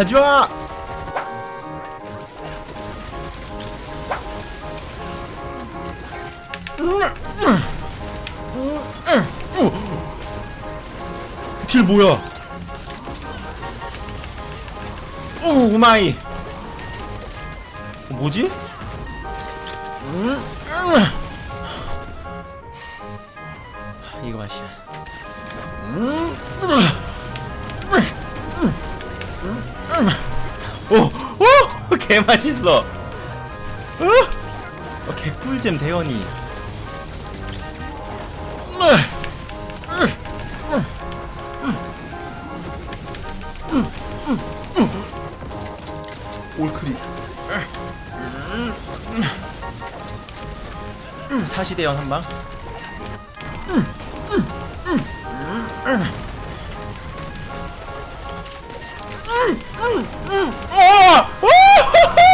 가지마! 딜 뭐야? 오, 우마이! 어, 뭐지? 이거 맛이야. 개맛있어. 어? 어, 개꿀잼 대현이. 올크리. 사시대연 한방. 어!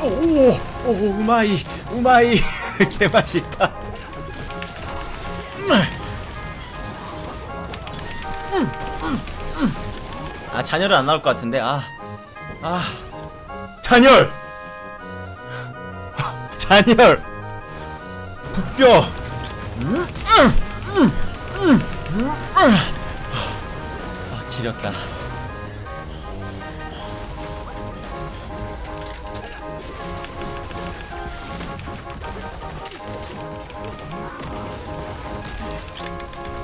오, 오, 우마이, 우마이, 개맛있다. 아, 잔열은 안 나올 것 같은데, 아, 아, 잔열, 잔열, 북뼈. 지렸다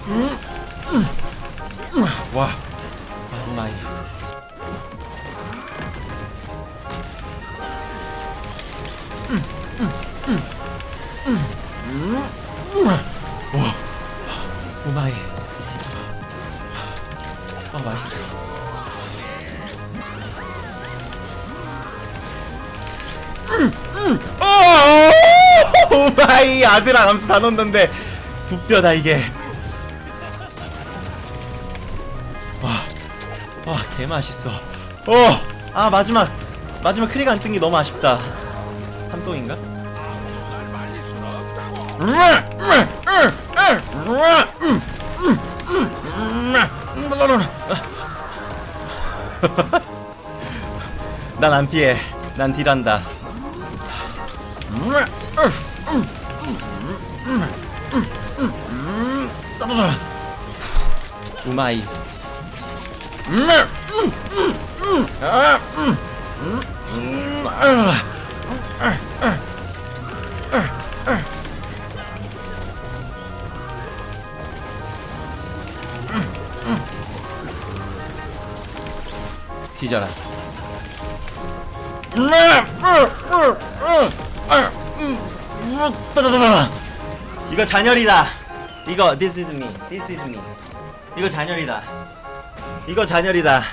음. 음. 음. 와 마이. 와 우마이. 아 맛있어. 오마이 아들아 감수 다 넣었는데 부뼈다 이게. 와, 와 개맛있어. 어아 마지막. 마지막 크리가 안 뜬 게 너무 아쉽다. 삼동인가? 음, 음, 음, 음! 음! no, 난안 피해. 난 딜한다. 떨어져. 우마이. 음, 음, 음, 음, 아, 음, 음, 음, 아. 뒤져라. 이거 잔열이다. 이거 this is me. This is me. 이거 잔열이다. 이거 잔열이다.